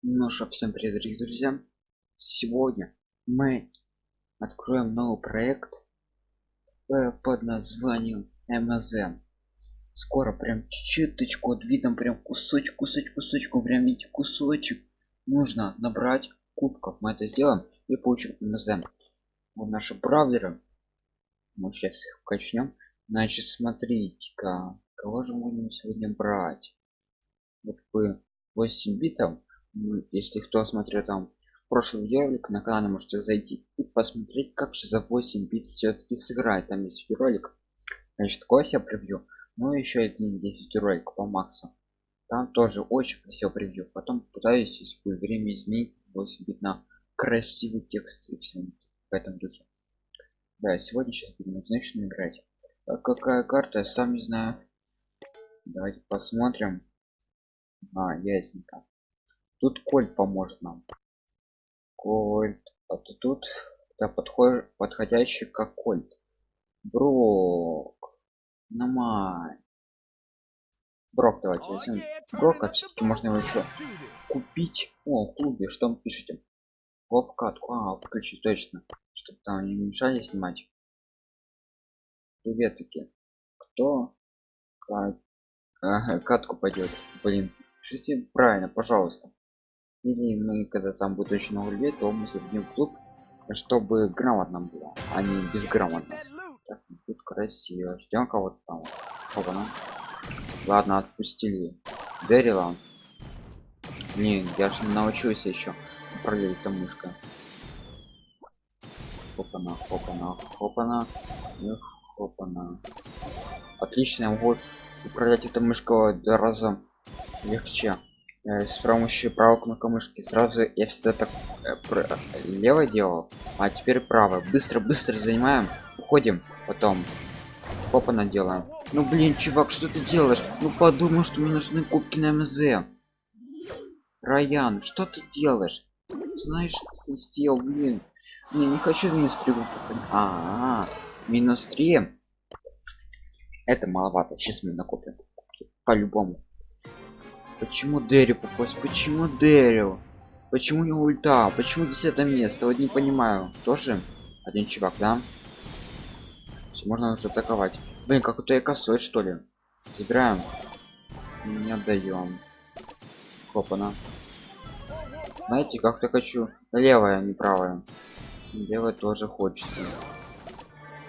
Ну что, всем привет, дорогие друзья! Сегодня мы откроем новый проект э, под названием MSM. Скоро прям чуточку вот видно прям кусочек, кусочек, кусочку, прям видите кусочек. Нужно набрать кубков. Мы это сделаем и получим MSM. Вот наши бравлеры. Мы сейчас их качнем. Значит, смотрите-ка, кого же мы будем сегодня брать? Вот бы 8 битов если кто смотрел там прошлый видеоролик на канале можете зайти и посмотреть как же за 8 бит все-таки сыграть там есть видеоролик. Значит кость я превью. Ну еще один 10 ролик по максу. Там тоже очень красиво превью. Потом пытаюсь если будет время изменить 8 бит на красивый текст и все в этом духе. Да сегодня сейчас будем начнем играть. А какая карта я сам не знаю. Давайте посмотрим. А ясненько тут кольт поможет нам. Кольт. А то тут да, подходит подходящий как кольт. Брок. Намай брок давайте возьмем. брока все-таки можно его еще купить. О в клубе что вы пишете? В катку а включить точно. Чтобы там не мешали снимать. Привет таки кто катку пойдет блин пишите правильно пожалуйста или мы когда там будет очень много людей то мы создадим клуб чтобы грамотно было а не безграмотно. Так, ну, тут красиво. Ждем кого-то там. Опа, ну. ладно отпустили дэрила. Не я же не научился еще управлять там мышкой хопана хопана хопана Эх, хопана отлично вот управлять этой мышкой раза легче с помощью правой кнопки мышки. Сразу я всегда так э, лево делал а теперь право быстро быстро занимаем уходим потом попа наделаем. Ну блин чувак что ты делаешь? Ну подумай что мне нужны кубки на мз. Раян что ты делаешь? Знаешь что ты сделал блин? Не не хочу минус 3 а, -а, -а минус 3 это маловато. Сейчас мы накопим по-любому Почему Дэрил попасть? Почему Дэрил? Почему не ульта? Почему 10 место? Вот не понимаю. Тоже один чувак, да? Все, можно уже атаковать. Блин, как-то я косой, что ли? Забираем. Не отдаем. Хопана. Знаете, как-то хочу левая, не правая. Левая тоже хочется.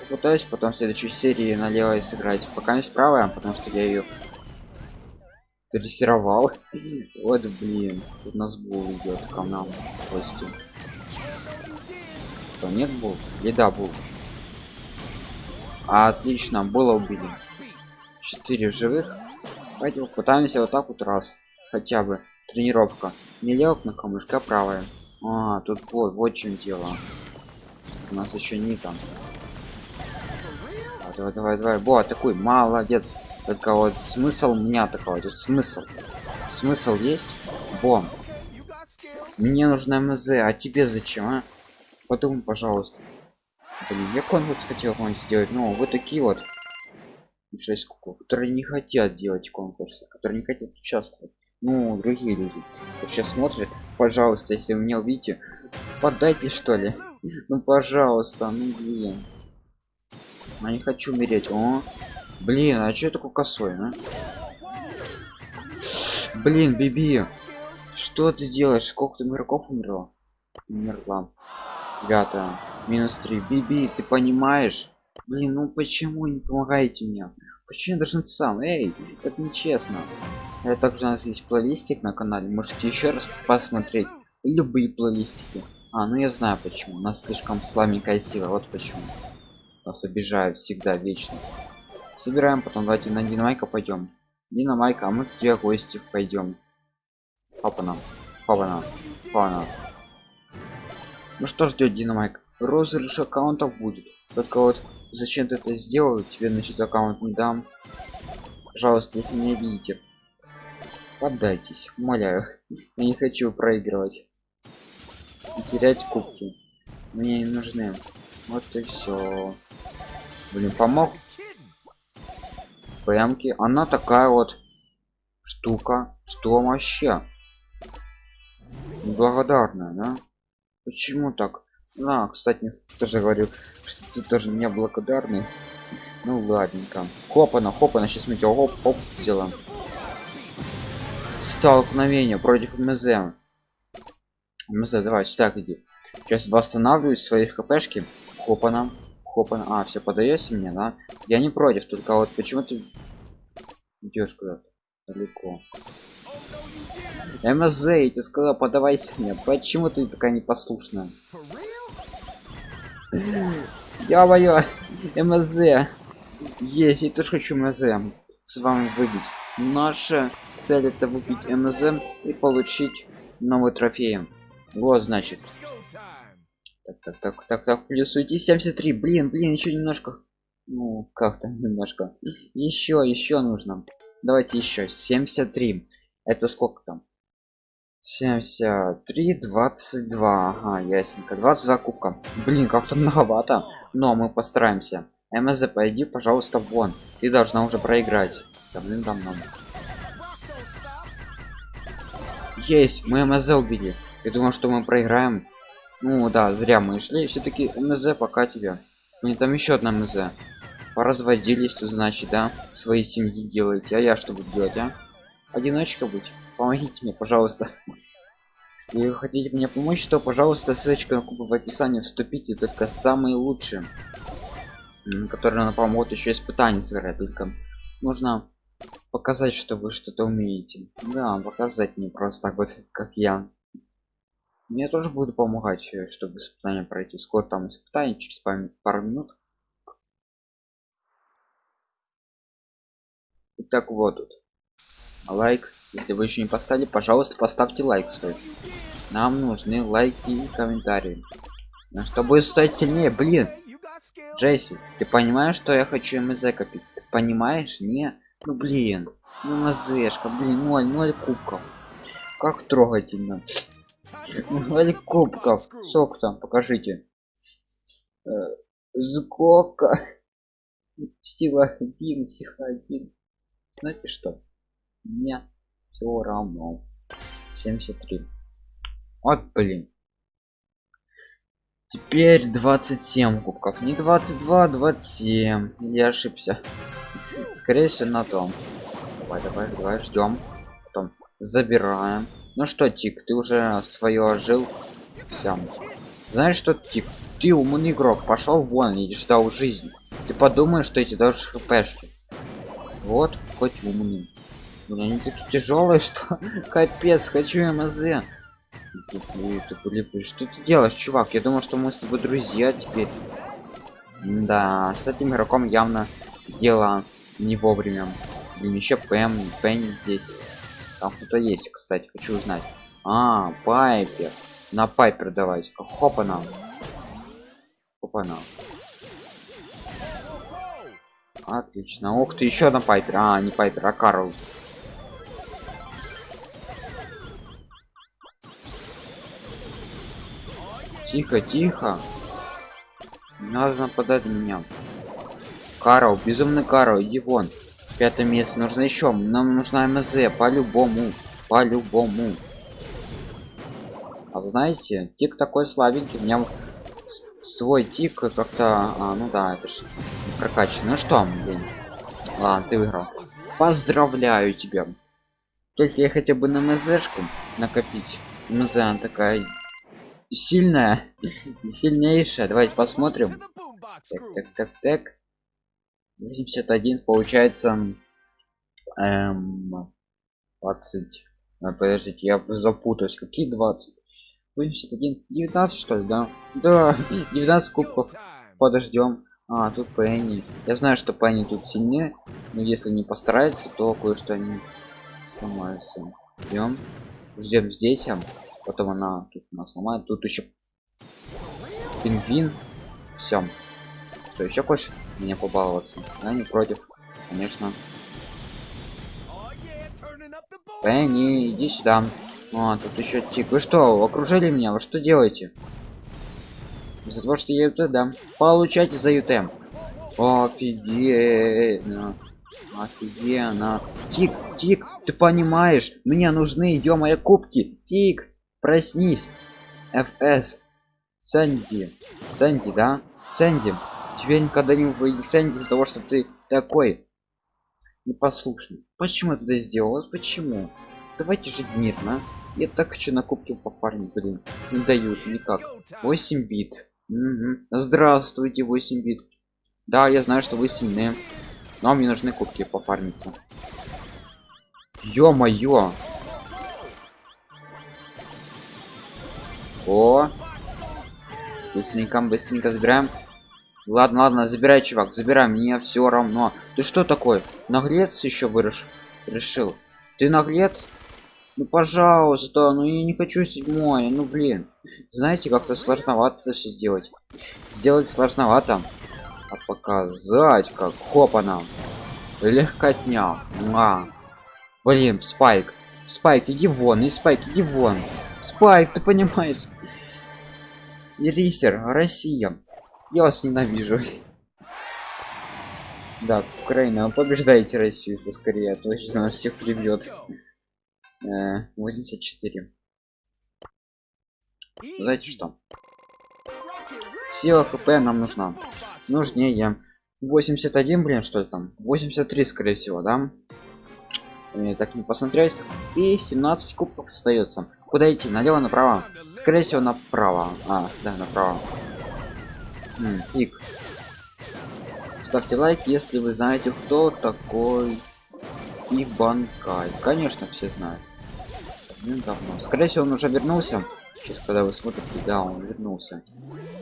Попытаюсь потом в следующей серии на левой сыграть. Пока не правая, потому что я ее дрессировал. Вот блин тут нас был идет к нам гости что нет был или да был отлично было убили. Четыре живых. Пойдем пытаемся вот так вот раз. Хотя бы тренировка. Не левок на камышка правая. А тут вот вот чем дело. У нас еще не там. А, давай давай давай. Бо такой молодец только вот смысл меня такой тут смысл. Смысл есть? Бом мне нужна мз а тебе зачем а? подумай пожалуйста. Блин, я конкурс хотел сделать но вы такие вот. 6 кукол которые не хотят делать конкурсы которые не хотят участвовать. Ну другие люди. Сейчас смотрят пожалуйста если вы меня увидите подайте что ли? Ну пожалуйста ну блин. Я не хочу умереть о Блин, а что такой косой, а? Блин, Биби, что ты делаешь? Сколько ты игроков умерло? Умерла. Ребята, минус 3. Биби, ты понимаешь? Блин, ну почему не помогаете мне? Почему я должен сам? Эй, так нечестно. Я также у нас есть плейлистик на канале. Можете еще раз посмотреть любые плейлистики. А, ну я знаю почему. У нас слишком слабенькая сила. Вот почему. Нас обижают всегда вечно собираем потом давайте на динамайка пойдем. Динамайка а мы где гости пойдем. Папа папана папана ну что ждет динамайк розыгрыш аккаунтов будет. Только вот зачем ты это сделал тебе значит аккаунт не дам. Пожалуйста если не видите поддайтесь. Умоляю я не хочу проигрывать терять кубки. Мне не нужны. Вот и все блин помог прямки она такая вот штука. Что вообще? Благодарная да? Почему так? А кстати тоже говорю что ты тоже не благодарный. Ну ладненько. Хопана хопана сейчас мы тебя хоп хоп сделаем столкновение против мз. Мз давай сюда иди. Сейчас восстанавливаю свои хпшки хопана хопана а все подаешься мне да? Я не против только вот почему ты идешь куда-то далеко? Мз я тебе сказал подавайся мне почему ты такая непослушная? Я мое мз есть я тоже хочу мз с вами выбить. Наша цель это выпить мз и получить новый трофей. Вот значит так так так так так плюс уйти 73 блин блин еще немножко. Ну как-то немножко. Еще еще нужно. Давайте еще 73 это сколько там? 73 22 ага ясненько. 22 кубка. Блин как-то многовато. Но мы постараемся. Мз пойди пожалуйста вон. Ты должна уже проиграть. Давным-давно. Есть мы мз убили. Я думал что мы проиграем ну да зря мы шли. Все-таки мз пока тебе. Мне там еще одна мз. Поразводились тут значит да свои семьи делаете. А я что буду делать а? Одиночка быть? Помогите мне пожалуйста. Если вы хотите мне помочь то пожалуйста ссылочка на кубы в описании. Вступите только самые лучшие. Которые на помогут еще испытания сыграть только нужно показать что вы что-то умеете. Да показать не просто так вот как я мне тоже буду помогать э, чтобы испытание пройти. Скоро там испытание через пару минут. Итак, вот тут. Лайк. Если вы еще не поставили пожалуйста поставьте лайк свой. Нам нужны лайки и комментарии. Чтобы стать сильнее? Блин! Джесси ты понимаешь что я хочу мз копить? Ты понимаешь? Не? Ну блин. Ну мазешка блин 0 0 кубков. Как трогательно. 0 кубков сколько там покажите. Э, сколько? Сила один сила один. Знаете что? Мне все равно. 73 вот блин. Теперь 27 кубков. Не 22 27 я ошибся. Скорее всего на том. Давай давай давай ждем потом забираем ну что тик ты уже свое жил сам знаешь что тик ты умный игрок пошел вон и ждал жизни ты подумаешь что эти даже хпшки. Вот хоть умный. Блин, они такие тяжелые что капец хочу мз. Что ты делаешь чувак? Я думал что мы с тобой друзья теперь. Да с этим игроком явно дело не вовремя. Блин еще пэм пенни здесь там кто-то есть кстати хочу узнать. А пайпер. На пайпер давайте. Хопа нам хопа нам отлично. Ух ты еще на пайпер. А не пайпер а карл. Тихо тихо. Надо нападать на меня. Карл безумный карл иди вон пятое место нужно еще нам нужна мз по-любому по-любому. А знаете тик такой слабенький у меня свой тик как-то а, ну да это же прокачан ну что блин ладно ты выиграл. Поздравляю тебя. Только я хотя бы на мзшку накопить. Мз такая сильная сильнейшая. Давайте посмотрим. Так так так так 81 получается эм, 20 а, подождите я запутаюсь какие 20 81 19 что ли да? Да 19 кубков. Подождем. А тут пенни я знаю что пенни тут сильнее но если не постарается то кое-что они сломаются. Ждем ждем здесь а потом она тут нас сломает. Тут еще пингвин. Все что еще хочешь меня побаловаться я не против конечно Пенни, иди сюда. А, тут еще тик. Вы что, окружили меня? Вы что делаете? Из-за того, что я ют да. Получайте за ют. Офигенно. Офигенно. Тик, тик, ты понимаешь? Мне нужны, мои кубки. Тик, проснись фс сэнди сэнди да сэнди тебе никогда не сэнди из-за того что ты такой непослушный. Почему ты это сделал? Почему? Давайте жить мирно. Я так хочу на кубке пофармить блин. Не дают никак. 8 бит. Мгм. здравствуйте 8 бит. Да я знаю что вы сильные но мне нужны кубки пофармиться. Ё-моё. О. Быстренько быстренько забираем ладно ладно забирай чувак забирай мне все равно. Ты что такой наглец еще вырос решил? Ты наглец? Ну пожалуйста ну я не хочу седьмое ну блин. Знаете как-то сложновато это все сделать. Сделать сложновато. А показать как хопана легкотня. А. блин спайк. Спайк иди вон и спайк иди вон. Спайк ты понимаешь? Рисер россия я вас ненавижу. Да украина побеждаете россию поскорее а то точно всех прибьет. Э, 84 знаете что? Сила хп нам нужна. Нужнее. 81 блин что там? 83 скорее всего да? И так не посмотреть и 17 кубков остается. Куда идти? Налево направо? Скорее всего направо. А да направо Тик. Ставьте лайк если вы знаете кто такой иванкай. Конечно все знают. Ну, давно скорее всего он уже вернулся. Сейчас когда вы смотрите да он вернулся.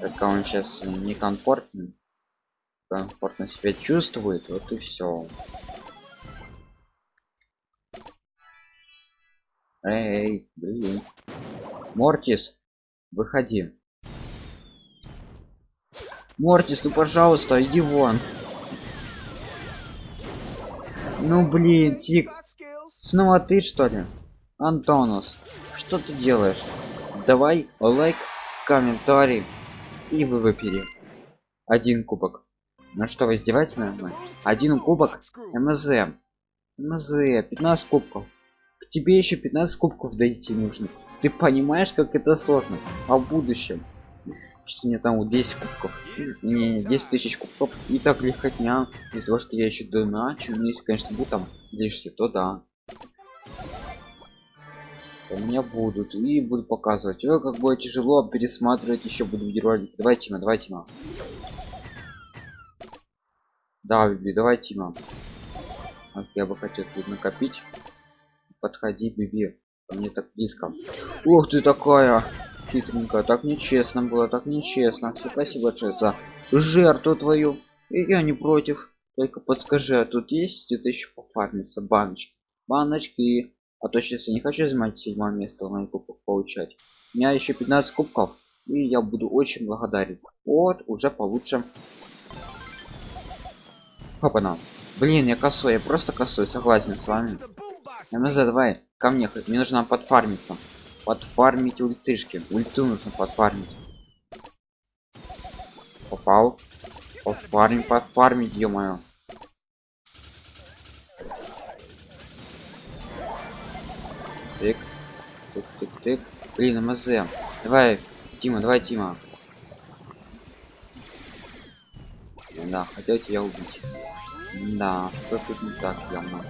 Только он сейчас некомфортно комфортно себя чувствует вот и все эй блин. Мортис выходи мортис ну пожалуйста иди вон. Ну блин тик снова ты что ли? Антонус что ты делаешь? Давай лайк комментарий и вы выпили один кубок. Ну что вы издеваетесь над мной? Один кубок мз. Мз 15 кубков. К тебе еще 15 кубков дойти нужно. Ты понимаешь как это сложно? А в будущем сейчас мне там вот 10 кубков. Не 10 тысяч кубков. И так легкотня. Из того что я еще доначу ну если конечно буду там лишние то да. У меня будут. И буду показывать. Ой, как будет тяжело пересматривать еще буду видеоролик давайте на давайте на да биби давай тима. Вот я бы хотел тут накопить. Подходи биби. Мне так близко. Ух ты такая хитренькая так нечестно было так нечестно. Спасибо большое за жертву твою. И я не против. Только подскажи а тут есть где-то еще пофармиться баночки баночки? А то сейчас я не хочу занимать седьмое место на кубков получать. У меня еще 15 кубков и я буду очень благодарен. Вот уже получше. Опа-на. Блин, я косой, я просто косой, согласен с вами. МЗ, давай, ко мне, мне нужно подфармиться. Подфармить ультышки. Ульту нужно подфармить. Попал. Подфармить, подфармить, ё-моё. Тык. Тык, тык, тык. Блин, МЗ. Давай, Тима, давай, Тима. Да, хотел тебя убить. Да, что тут не так явно.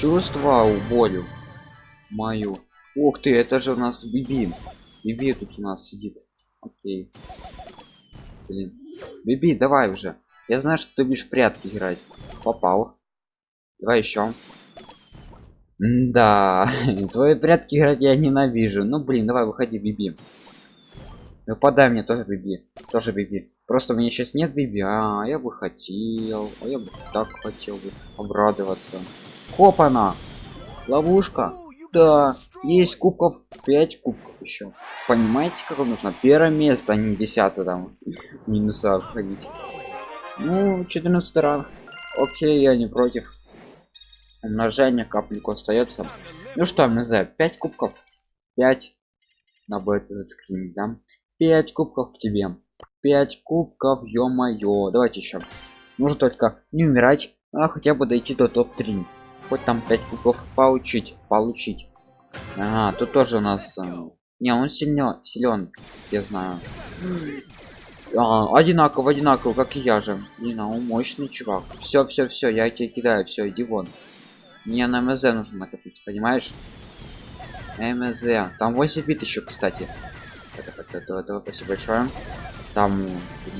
Чувствовал болью мою. Ух ты, это же у нас Биби. Биби тут у нас сидит. Окей. Блин. Биби, давай уже. Я знаю, что ты будешь прятки играть. Попал. Давай еще. Да, твои прятки играть я ненавижу. Ну блин, давай выходи, Биби. Выпадай мне тоже Биби. Тоже Биби. Просто у меня сейчас нет Биби. А, я бы хотел. А я бы так хотел бы обрадоваться. Хопана! Ловушка. Да, есть кубков 5 кубков еще. Понимаете, как нужно? Первое место, а не десятое там. Минуса ходить. Ну, 14 ранг. Окей, я не против. Умножение капельку остается. Ну что, не знаю, 5 кубков. 5. Надо будет заскринить, да? 5 кубков к тебе. 5 кубков, ё-моё. Давайте еще. Нужно только не умирать, а хотя бы дойти до топ-3. Хоть там 5 кубков получить получить. Ага, тут тоже у нас э, не он сильно силен я знаю. А, одинаково одинаково как и я же. Не на он мощный чувак. Все все все я тебе кидаю все иди вон. Мне на мз нужно накопить понимаешь? Мз. Там 8 бит еще кстати. Это, это, это, это, спасибо большое там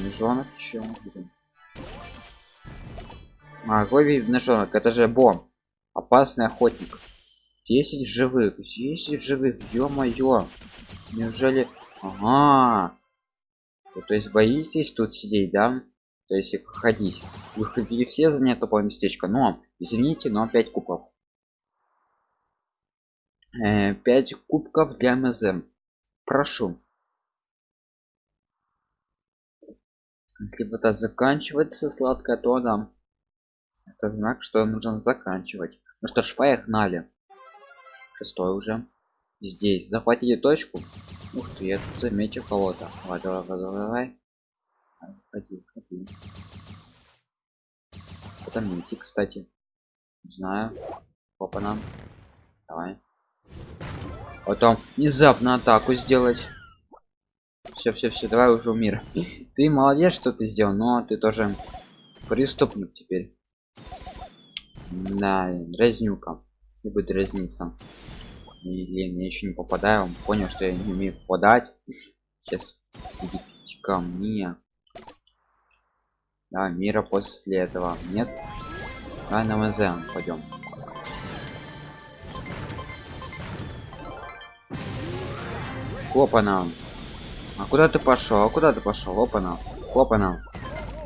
ножонок еще а, какой ножонок это же бомб опасный охотник. 10 живых. 10 живых. Ё-моё. Неужели? Ага. То есть боитесь тут сидеть да? То есть ходить вы хотели все занять тупое местечко но извините но 5 кубков. Э, 5 кубков для мзм прошу. Если вода заканчивается сладкая то да. Это знак что нужно заканчивать ну что ж поехали шестой уже. Здесь. Захватили точку. Ух ты я тут заметил кого-то. Давай давай давай давай ходи ходи это мити кстати. Не знаю. Опа нам. Давай. Потом внезапно атаку сделать. Все все все давай уже в мир. Ты молодец что ты сделал но ты тоже преступник теперь да дразнюка не будет дразниться. Или мне еще не попадаю. Понял что я не умею попадать. Сейчас идите ко мне. Да мира после этого нет. А на мз пойдем опа-на а куда ты пошел а куда ты пошел опа-на опа-на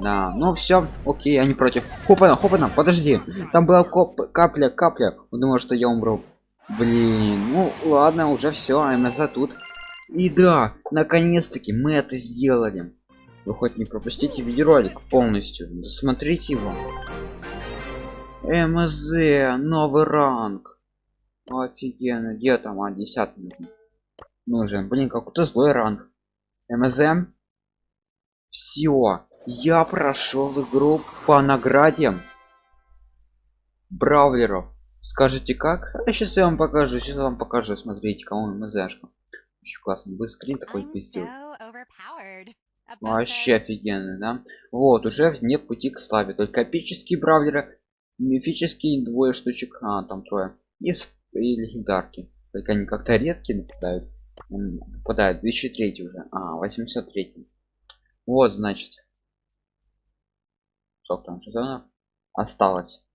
да ну все окей они против. Хопана хопана подожди. Там была коп капля капля. Думал что я умру. Блин ну ладно уже все мз тут. И да наконец-таки мы это сделали. Вы хоть не пропустите видеоролик полностью досмотрите его. Мз новый ранг. Офигенно где там а 10 нужен? Блин какой-то злой ранг. Мз? Все я прошел игру по награде бравлеров скажите как? А сейчас я вам покажу сейчас вам покажу. Смотрите кому мзшка очень классно быстрый такой пиздил вообще офигенно да? Вот уже нет пути к славе. Только эпические бравлеры мифические двое штучек а там трое. И, и легендарки. Только они как-то редкие нападают. Попадают 2003 уже. А 83 вот значит сколько там сезонов осталось.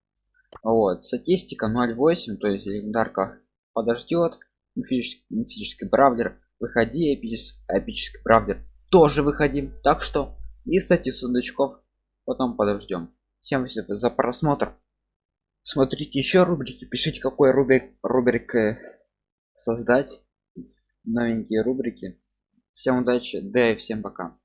Вот статистика 0.8 то есть легендарка подождет. Мифический, мифический бравлер выходи эпический, эпический бравлер тоже выходим. Так что и кстати сундучков потом подождем. Всем спасибо за просмотр. Смотрите еще рубрики пишите какой рубрик рубрик создать. Новенькие рубрики. Всем удачи да и всем пока